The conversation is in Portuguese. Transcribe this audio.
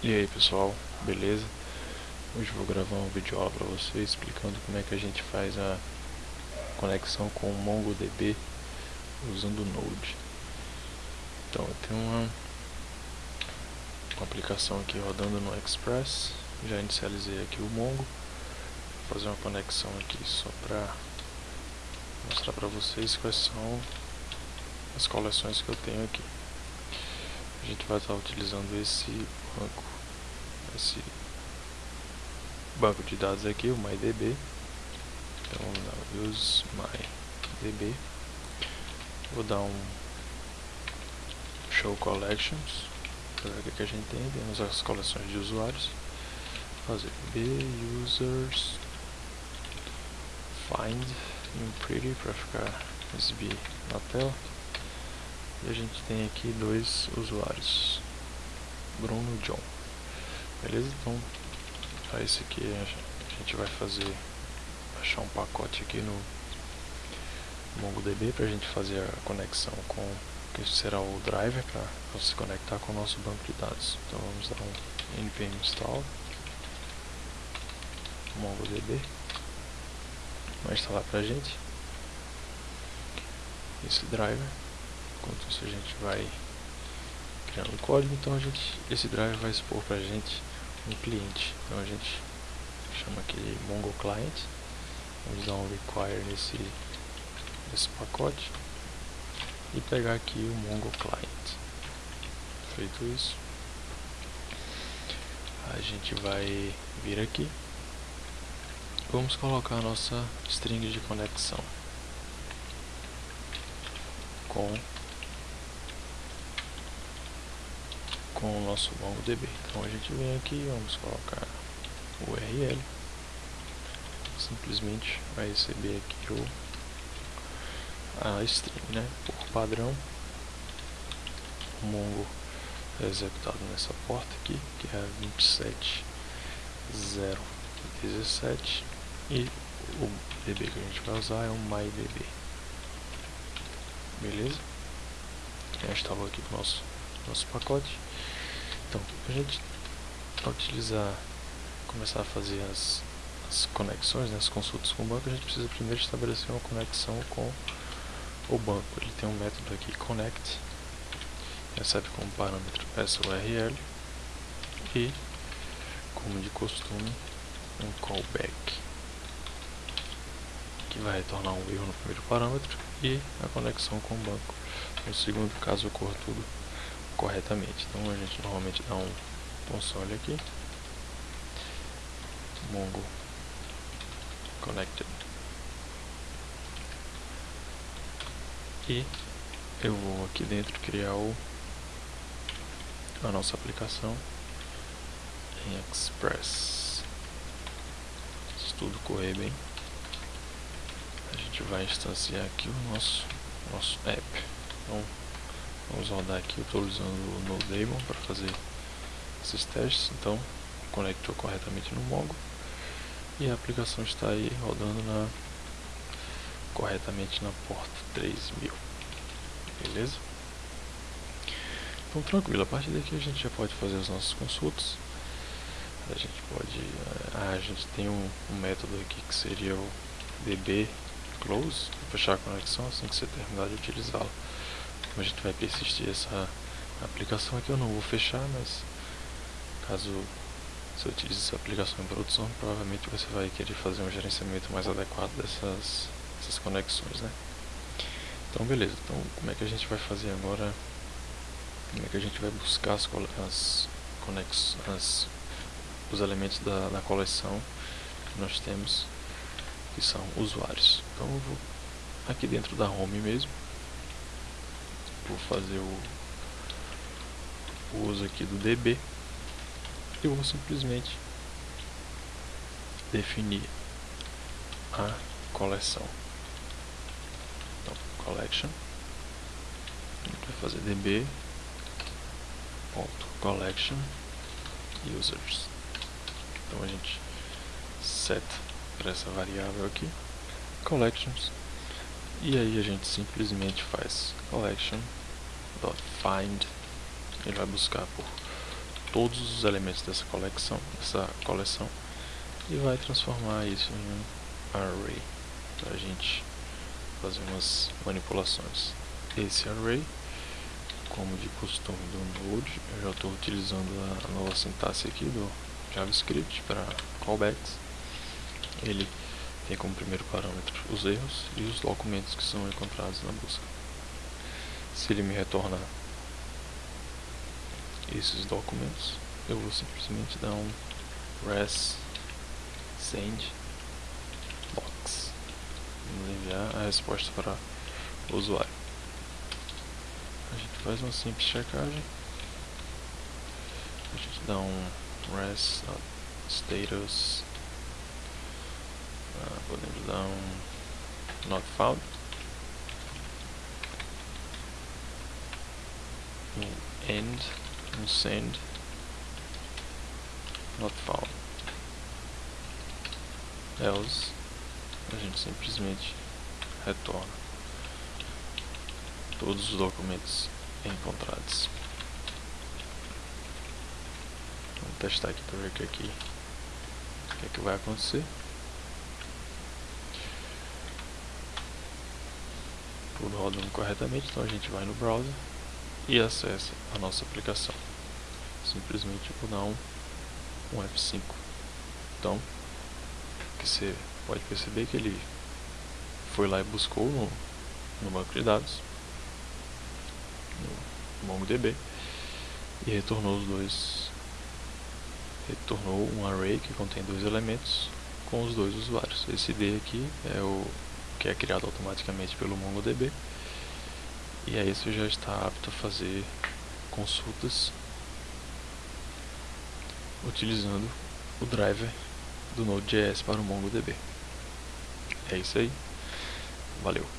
E aí pessoal, beleza? Hoje vou gravar um vídeo aula para vocês explicando como é que a gente faz a conexão com o MongoDB usando o Node. Então eu tenho uma, uma aplicação aqui rodando no Express, já inicializei aqui o Mongo, vou fazer uma conexão aqui só para mostrar para vocês quais são as coleções que eu tenho aqui a gente vai estar utilizando esse banco, esse banco de dados aqui, o MyDB. Então vamos lá, use MyDB. Vou dar um show collections para ver o que a gente tem. Temos as coleções de usuários. Fazer b users find in pretty para ficar exibir na tela. E a gente tem aqui dois usuários, Bruno e John. Beleza? Então, para esse aqui a gente vai fazer, achar um pacote aqui no MongoDB para a gente fazer a conexão com, que será o driver para se conectar com o nosso banco de dados. Então vamos dar um npm install MongoDB, vai instalar para a gente esse driver enquanto isso a gente vai criando o código, então a gente, esse driver vai expor para a gente um cliente. Então a gente chama aqui de Mongo Client, vamos dar um require nesse, nesse pacote e pegar aqui o Mongo Client. Feito isso, a gente vai vir aqui, vamos colocar a nossa string de conexão com com o nosso MongoDB. Então a gente vem aqui, vamos colocar o URL, simplesmente vai receber aqui o, a string, né? Por padrão, o Mongo é executado nessa porta aqui, que é a 27017 e o DB que a gente vai usar é o MyDB. Beleza? Já instalou aqui o nosso, nosso pacote. Então, para a gente utilizar, começar a fazer as, as conexões, né, as consultas com o banco, a gente precisa primeiro estabelecer uma conexão com o banco. Ele tem um método aqui, connect, recebe como parâmetro essa URL e, como de costume, um callback que vai retornar um erro no primeiro parâmetro e a conexão com o banco. No segundo caso ocorra tudo corretamente. Então a gente normalmente dá um console aqui, Mongo Connected. E eu vou aqui dentro criar o, a nossa aplicação em Express. Se tudo correr bem, a gente vai instanciar aqui o nosso, nosso app. Então, Vamos rodar aqui, eu estou usando o NoDaemon para fazer esses testes, então conectou corretamente no Mongo e a aplicação está aí rodando na, corretamente na porta 3000, beleza? Então tranquilo, a partir daqui a gente já pode fazer as nossas consultas, a gente pode, ah, a gente tem um, um método aqui que seria o db close, fechar a conexão assim que você terminar de utilizá-la a gente vai persistir essa aplicação aqui, eu não vou fechar, mas caso você utilize essa aplicação em produção, provavelmente você vai querer fazer um gerenciamento mais adequado dessas, dessas conexões, né? Então beleza, então como é que a gente vai fazer agora, como é que a gente vai buscar as, as conexões, os elementos da, da coleção que nós temos, que são usuários. Então eu vou aqui dentro da home mesmo, vou fazer o, o uso aqui do DB e vou simplesmente definir a coleção. Então, collection, a gente vai fazer db ponto collection users. Então a gente set para essa variável aqui collections e aí a gente simplesmente faz collection find ele vai buscar por todos os elementos dessa coleção, dessa coleção e vai transformar isso em um array para a gente fazer umas manipulações. Esse array, como de costume do Node, eu já estou utilizando a nova sintaxe aqui do JavaScript para callbacks. Ele tem como primeiro parâmetro os erros e os documentos que são encontrados na busca. Se ele me retornar esses documentos, eu vou simplesmente dar um res send box. Vamos enviar a resposta para o usuário. A gente faz uma simples checagem. A gente dá um res status. Um not found. Um end, um send, not found else a gente simplesmente retorna todos os documentos encontrados. Vamos testar aqui para ver o que, aqui, o que, é que vai acontecer. Tudo rodando corretamente, então a gente vai no browser e acessa a nossa aplicação. Simplesmente vou dar um, um F5. Então, que você pode perceber que ele foi lá e buscou no, no banco de dados, no MongoDB, e retornou os dois, retornou um array que contém dois elementos com os dois usuários. Esse D aqui é o que é criado automaticamente pelo MongoDB, e aí você já está apto a fazer consultas utilizando o driver do Node.js para o MongoDB. É isso aí. Valeu.